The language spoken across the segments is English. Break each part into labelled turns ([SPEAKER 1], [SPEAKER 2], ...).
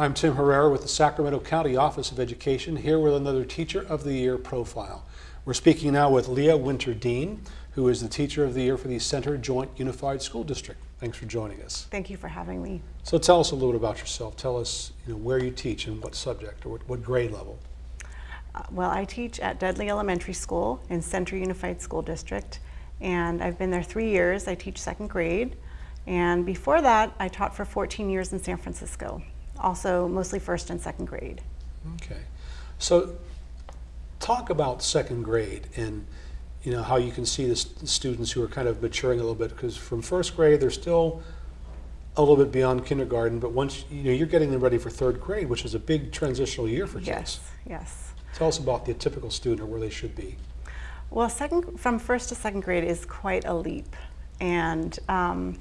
[SPEAKER 1] I'm Tim Herrera with the Sacramento County Office of Education, here with another Teacher of the Year profile. We're speaking now with Leah Winter Dean, who is the Teacher of the Year for the Center Joint Unified School District. Thanks for joining us.
[SPEAKER 2] Thank you for having me.
[SPEAKER 1] So tell us a little bit about yourself. Tell us you know, where you teach and what subject or what, what grade level.
[SPEAKER 2] Uh, well, I teach at Dudley Elementary School in Center Unified School District, and I've been there three years. I teach second grade, and before that, I taught for 14 years in San Francisco also mostly first and second grade.
[SPEAKER 1] Okay. So talk about second grade and you know how you can see the students who are kind of maturing a little bit because from first grade they're still a little bit beyond kindergarten but once you know you're getting them ready for third grade which is a big transitional year for kids.
[SPEAKER 2] Yes, yes.
[SPEAKER 1] Tell us about the typical student or where they should be.
[SPEAKER 2] Well, second from first to second grade is quite a leap and um,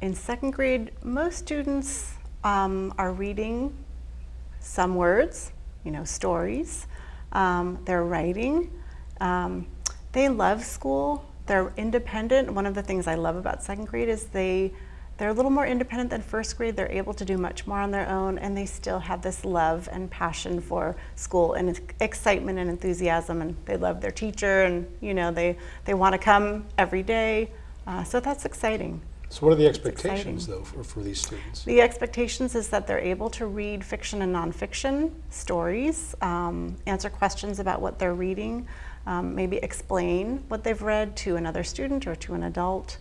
[SPEAKER 2] in second grade most students um, are reading some words, you know, stories. Um, they're writing. Um, they love school. They're independent. One of the things I love about second grade is they they're a little more independent than first grade. They're able to do much more on their own, and they still have this love and passion for school and excitement and enthusiasm. And they love their teacher, and you know they they want to come every day. Uh, so that's exciting.
[SPEAKER 1] So what are the expectations, though, for, for these students?
[SPEAKER 2] The expectations is that they're able to read fiction and nonfiction stories, um, answer questions about what they're reading, um, maybe explain what they've read to another student or to an adult.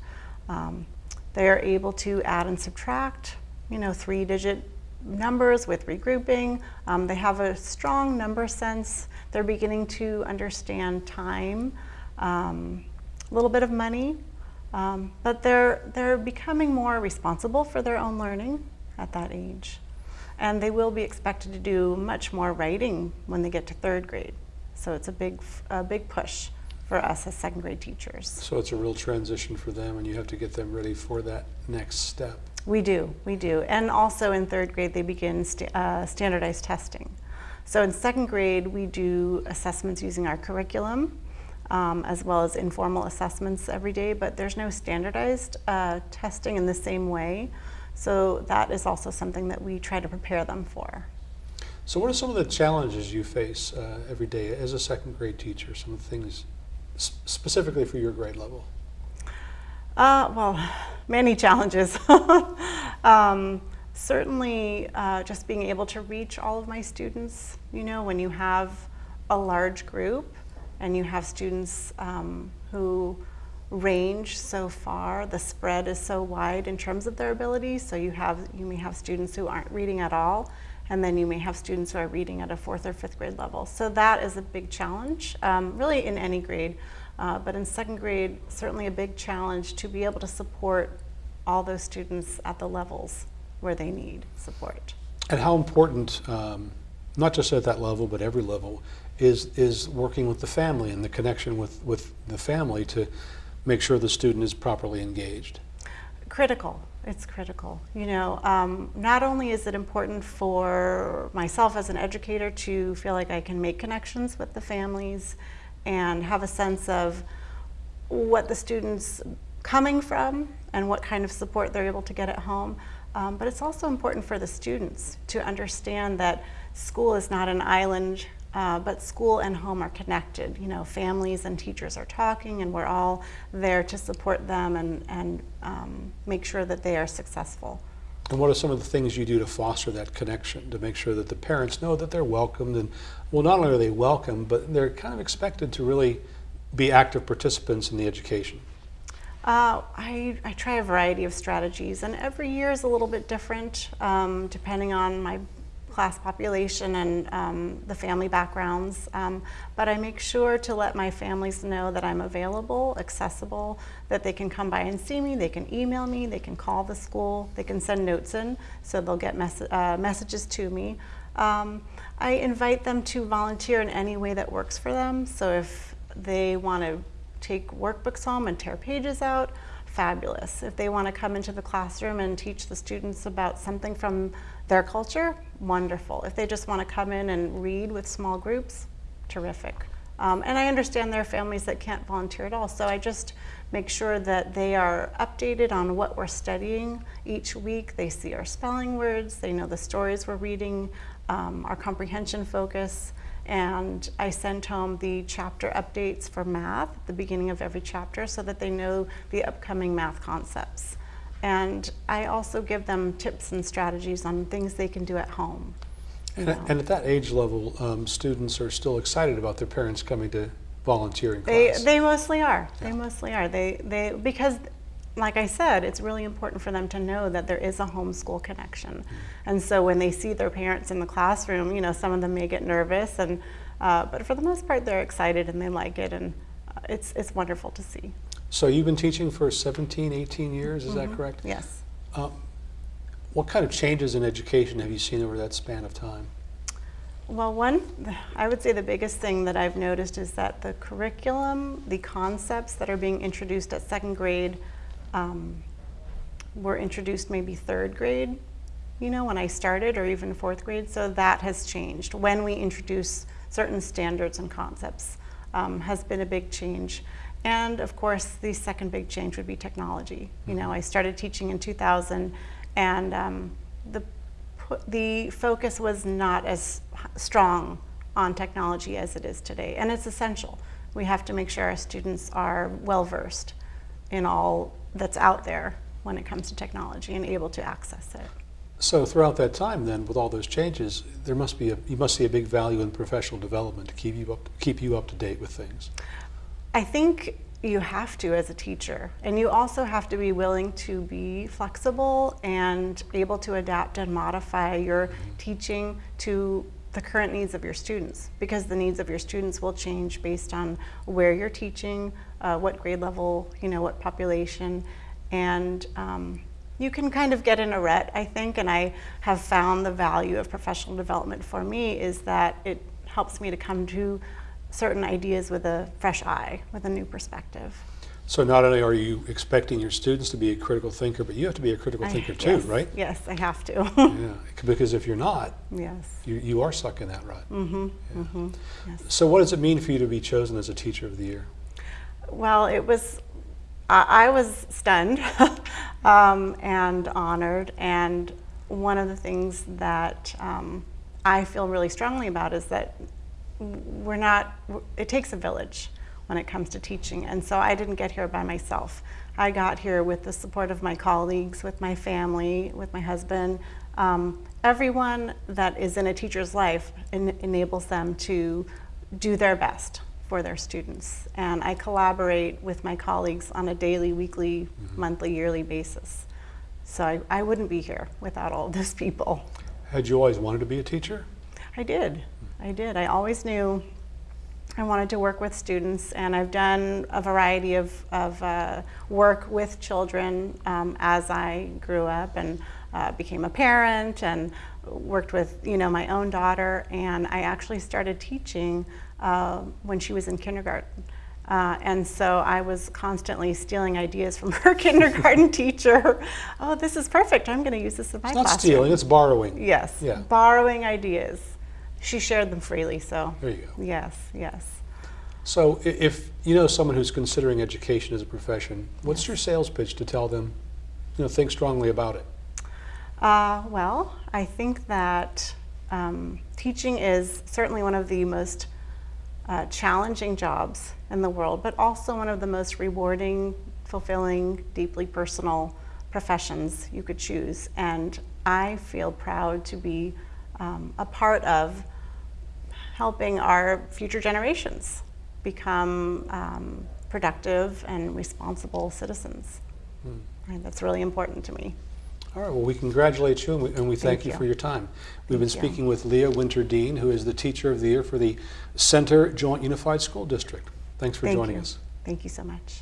[SPEAKER 2] Um, they are able to add and subtract, you know, three-digit numbers with regrouping. Um, they have a strong number sense. They're beginning to understand time, um, a little bit of money, um, but they're, they're becoming more responsible for their own learning at that age. And they will be expected to do much more writing when they get to third grade. So it's a big, a big push for us as second grade teachers.
[SPEAKER 1] So it's a real transition for them and you have to get them ready for that next step.
[SPEAKER 2] We do, we do. And also in third grade, they begin st uh, standardized testing. So in second grade, we do assessments using our curriculum um, as well as informal assessments every day, but there's no standardized uh, testing in the same way. So that is also something that we try to prepare them for.
[SPEAKER 1] So what are some of the challenges you face uh, every day as a second grade teacher, some of the things specifically for your grade level?
[SPEAKER 2] Uh, well, many challenges. um, certainly uh, just being able to reach all of my students, you know, when you have a large group, and you have students um, who range so far, the spread is so wide in terms of their abilities. So you have you may have students who aren't reading at all, and then you may have students who are reading at a fourth or fifth grade level. So that is a big challenge, um, really in any grade, uh, but in second grade, certainly a big challenge to be able to support all those students at the levels where they need support.
[SPEAKER 1] And how important, um, not just at that level, but every level, is, is working with the family and the connection with, with the family to make sure the student is properly engaged.
[SPEAKER 2] Critical. It's critical. You know, um, not only is it important for myself as an educator to feel like I can make connections with the families and have a sense of what the students coming from and what kind of support they're able to get at home, um, but it's also important for the students to understand that school is not an island uh, but school and home are connected. You know, families and teachers are talking and we're all there to support them and, and um, make sure that they are successful.
[SPEAKER 1] And what are some of the things you do to foster that connection, to make sure that the parents know that they're welcomed and, well, not only are they welcome, but they're kind of expected to really be active participants in the education?
[SPEAKER 2] Uh, I, I, try a variety of strategies and every year is a little bit different um, depending on my class population and um, the family backgrounds, um, but I make sure to let my families know that I'm available, accessible, that they can come by and see me, they can email me, they can call the school, they can send notes in, so they'll get mes uh, messages to me. Um, I invite them to volunteer in any way that works for them, so if they want to take workbooks home and tear pages out, fabulous. If they want to come into the classroom and teach the students about something from their culture, wonderful. If they just want to come in and read with small groups, terrific. Um, and I understand there are families that can't volunteer at all, so I just make sure that they are updated on what we're studying each week. They see our spelling words, they know the stories we're reading, um, our comprehension focus, and I send home the chapter updates for math at the beginning of every chapter so that they know the upcoming math concepts. And I also give them tips and strategies on things they can do at home.
[SPEAKER 1] And, and at that age level, um, students are still excited about their parents coming to volunteer in
[SPEAKER 2] They,
[SPEAKER 1] class.
[SPEAKER 2] they mostly are. They mostly are. They, they, because, like I said, it's really important for them to know that there is a homeschool connection. And so when they see their parents in the classroom, you know, some of them may get nervous, and uh, but for the most part, they're excited and they like it, and uh, it's it's wonderful to see.
[SPEAKER 1] so you've been teaching for 17, 18 years, is that
[SPEAKER 2] Mhm.
[SPEAKER 1] correct?
[SPEAKER 2] Yes.
[SPEAKER 1] Um, what kind of changes in education have you seen over that span of time?
[SPEAKER 2] Well, one, I would say the biggest thing that I've noticed is that the curriculum, the concepts that are being introduced at second grade, um, were introduced maybe third grade, you know, when I started, or even fourth grade. So that has changed. When we introduce certain standards and concepts, um, has been a big change. And of course, the second big change would be technology. You know, I started teaching in 2000, and um, the the focus was not as strong on technology as it is today, and it's essential. We have to make sure our students are well versed in all that's out there when it comes to technology and able to access it.
[SPEAKER 1] So throughout that time, then, with all those changes, there must be a, you must see a big value in professional development to keep you up keep you up to date with things.
[SPEAKER 2] I think you have to as a teacher, and you also have to be willing to be flexible and able to adapt and modify your mm-hmm. teaching to the current needs of your students because the needs of your students will change based on where you're teaching, uh, what grade level, you know, what population, and um, you can kind of get in a rut, I think, and I have found the value of professional development for me is that it helps me to come to certain ideas with a fresh eye, with a new perspective.
[SPEAKER 1] So not only are you expecting your students to be a critical thinker, but you have to be a critical
[SPEAKER 2] I-
[SPEAKER 1] thinker too,
[SPEAKER 2] yes,
[SPEAKER 1] right?
[SPEAKER 2] Yes, I have to.
[SPEAKER 1] Yeah, because if you're not,
[SPEAKER 2] yes.
[SPEAKER 1] you, you are stuck in that rut.
[SPEAKER 2] Mm-hmm. Mm-hmm. Yes.
[SPEAKER 1] So what does it mean for you to be chosen as a teacher of the year?
[SPEAKER 2] Well, it was, I, I was stunned um, and honored. And one of the things that um, I feel really strongly about is that we're not, it takes a village when it comes to teaching. And so I didn't get here by myself. I got here with the support of my colleagues, with my family, with my husband. Um, everyone that is in a teacher's life en- enables them to do their best for their students. And I collaborate with my colleagues on a daily, weekly, monthly, yearly basis. So I, I wouldn't be here without all of those people.
[SPEAKER 1] Had you always wanted to be a teacher?
[SPEAKER 2] I did. I did. I always knew I wanted to work with students, and I've done a variety of, of uh, work with children um, as I grew up and uh, became a parent and worked with you know my own daughter. And I actually started teaching uh, when she was in kindergarten. Uh, and so I was constantly stealing ideas from her kindergarten teacher. Oh, this is perfect. I'm going to use this in my
[SPEAKER 1] It's not
[SPEAKER 2] classroom.
[SPEAKER 1] stealing, it's borrowing.
[SPEAKER 2] Yes.
[SPEAKER 1] Yeah.
[SPEAKER 2] Borrowing ideas. She shared them freely, so.
[SPEAKER 1] There you go.
[SPEAKER 2] Yes, yes.
[SPEAKER 1] So if you know someone who's considering education as a profession, what's your sales pitch to tell them, you know, think strongly about it?
[SPEAKER 2] Uh, well, I think that um, teaching is certainly one of the most uh, challenging jobs in the world, but also one of the most rewarding, fulfilling, deeply personal professions you could choose. And I feel proud to be um, a part of helping our future generations become um, productive and responsible citizens. And that's really important to me.
[SPEAKER 1] All right, well, we congratulate you and we, and we thank,
[SPEAKER 2] Thank
[SPEAKER 1] you
[SPEAKER 2] you.
[SPEAKER 1] for your time. We've been
[SPEAKER 2] Thank you.
[SPEAKER 1] speaking with Leah Winter Dean, who is the Teacher of the Year for the Center Joint Unified School District. Thanks for
[SPEAKER 2] Thank
[SPEAKER 1] joining
[SPEAKER 2] you.
[SPEAKER 1] us.
[SPEAKER 2] Thank you so much.